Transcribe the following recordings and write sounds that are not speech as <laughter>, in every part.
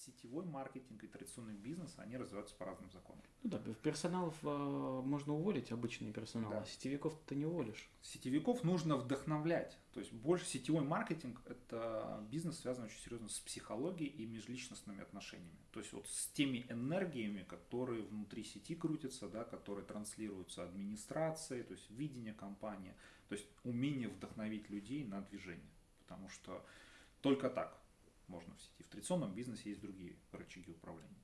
сетевой маркетинг и традиционный бизнес, они развиваются по разным законам. Ну да, персоналов э, можно уволить, обычный персонал, Да. а сетевиков ты не уволишь. Сетевиков нужно вдохновлять. То есть больше сетевой маркетинг – это бизнес, связанный очень серьезно с психологией и межличностными отношениями. То есть вот с теми энергиями, которые внутри сети крутятся, да, которые транслируются администрацией, то есть видение компании, то есть умение вдохновить людей на движение. Потому что только так можно в сети. В традиционном бизнесе есть другие рычаги управления.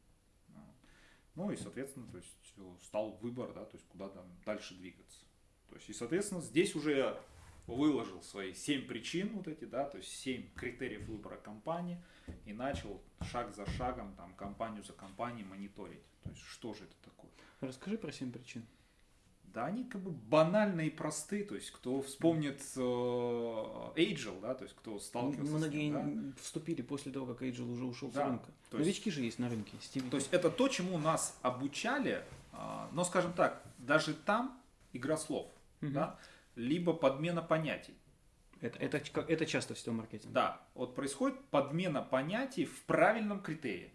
Ну и, соответственно, то есть э, стал выбор, да, то есть куда там дальше двигаться. То есть, и, соответственно, здесь уже выложил свои семь причин вот эти, да, то есть семь критериев выбора компании и начал шаг за шагом, там, компанию за компанией мониторить. То есть, что же это такое? Расскажи про семь причин. Да, они как бы банальные и просты, то есть, кто вспомнит э, да, то есть, кто сталкивался Многие с ним, да, вступили после того, как Эйджел уже ушел Да, с рынка. то есть- Новички же есть на рынке. Стиви. То есть это то, чему нас обучали, а, но, скажем так, даже там игра слов, Мгм. да, либо подмена понятий. это, это, это часто в сетевом маркетинге. Да, вот происходит подмена понятий в правильном критерии.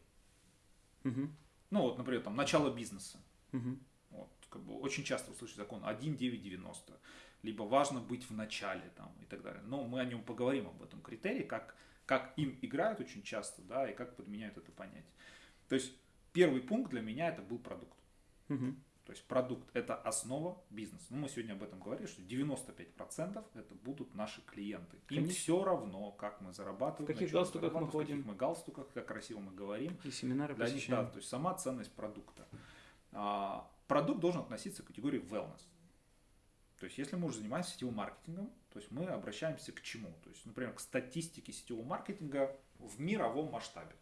Мгм. Ну вот, например, там начало бизнеса. Мгм. Как бы очень часто услышать закон 1.9.90. Либо важно быть в начале там, и так далее. Но мы о нем поговорим, об этом критерии, как, как им играют очень часто, да, и как подменяют это понятие. То есть первый пункт для меня это был продукт. Мгм. То есть продукт – это основа бизнеса. Ну, мы сегодня об этом говорили, что 95% это будут наши клиенты. Им Конечно. все равно, как мы зарабатываем, В каких галстуках мы в ходим. каких мы галстуках, как красиво мы говорим. И семинары Для них, да, посещаем. то есть сама ценность продукта. А, продукт должен относиться к категории wellness. То есть, если мы уже занимаемся сетевым маркетингом, то есть мы обращаемся к чему? То есть, например, к статистике сетевого маркетинга в мировом масштабе.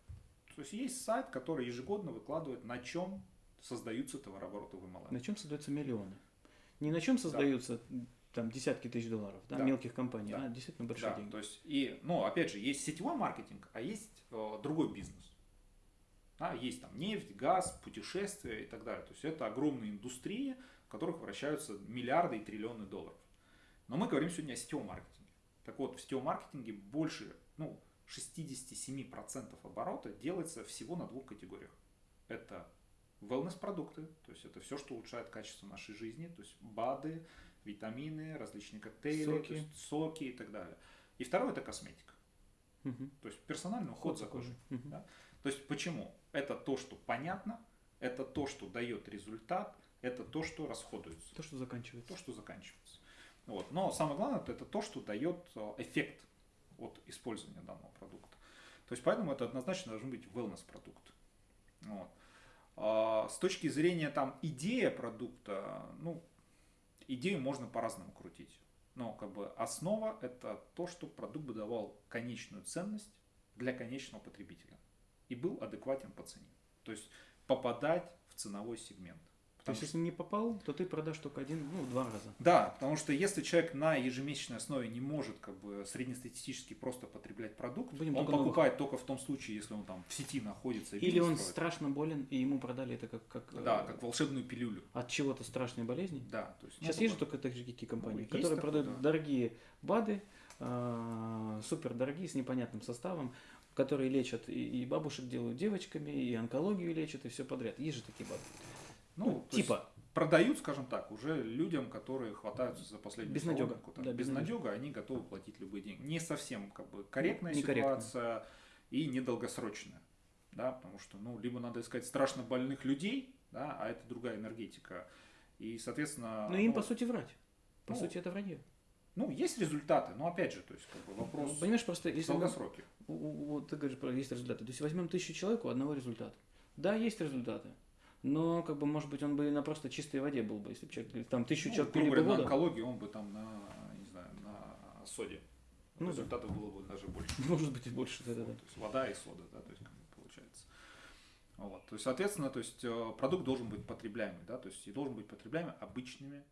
То есть, есть сайт, который ежегодно выкладывает, на чем создаются товарообороты в MLM. На чем создаются миллионы? Не на чем создаются там десятки тысяч долларов, да, Да. мелких компаний, Да. а действительно большие Да, деньги. то есть, и, ну, опять же, есть сетевой маркетинг, а есть э, другой бизнес. Да, есть там нефть, газ, путешествия и так далее. То есть это огромные индустрии, в которых вращаются миллиарды и триллионы долларов. Но мы говорим сегодня о сетевом маркетинге. Так вот, в сетевом маркетинге больше, ну, 67% оборота делается всего на двух категориях. Это wellness-продукты, то есть это все, что улучшает качество нашей жизни, то есть БАДы, витамины, различные коктейли, Соки. есть соки и так далее. И второе это косметика, Мгм. то есть персональный уход за за кожей. Мгм. Да? То есть почему? Это то, что понятно, это то, что дает результат, это то, что расходуется, То, что заканчивается. то, что заканчивается. Вот. Но самое главное, это то, что дает э, эффект от использования данного продукта. То есть поэтому это однозначно должен быть wellness продукт. Вот. А с точки зрения там идея продукта, ну, идею можно по-разному крутить. Но как бы основа это то, что продукт бы давал конечную ценность для конечного потребителя и был адекватен по цене. То есть попадать в ценовой сегмент. То есть, что- если не попал, то ты продашь только один, ну, два раза. да, потому что если человек на ежемесячной основе не может как бы среднестатистически просто потреблять продукт, Будем он только новых. покупает только в том случае, если он там в сети находится. Или он строит. страшно болен, и ему продали это как, как, э, Да, как волшебную пилюлю. от чего-то страшной болезни. Да, то есть, ну, Сейчас такой- есть же только такие компании, Ну, которые такое, продают да. дорогие БАДы, а, супер дорогие, с непонятным составом, которые лечат и, и бабушек делают девочками, и онкологию лечат, и все подряд. Есть же такие БАДы. ну, Ну, типа, продают, скажем так, уже людям, которые хватаются за последнюю Безнадёга. соломинку, так, Да, безнадёга, они готовы платить любые деньги. Не совсем как бы корректная Некорректно. ситуация и недолгосрочная. Да, потому что, ну, либо надо искать страшно больных людей, да, а это другая энергетика. И, соответственно... ну им ну, по сути врать. По ну, сути это вранье. Ну, есть результаты, но опять же, то есть, как бы вопрос Ну, Понимаешь, просто если мы- долгосроке. у- у- вот ты говоришь про есть результаты. То есть возьмем тысячу человек, у одного результат. Да, есть результаты. Но, как бы, может быть, он бы на просто чистой воде был бы, если бы человек, там тысячу Ну, человек пили бы говоря, на воду. онкологии он бы там на, не знаю, на соде. Ну да. Результатов было бы даже больше. <laughs> Может быть, и больше, да, да, да. То есть вода и сода, да, то есть как бы получается. Вот. То есть, соответственно, то есть э, продукт должен быть потребляемый, да, то есть и должен быть потребляемый обычными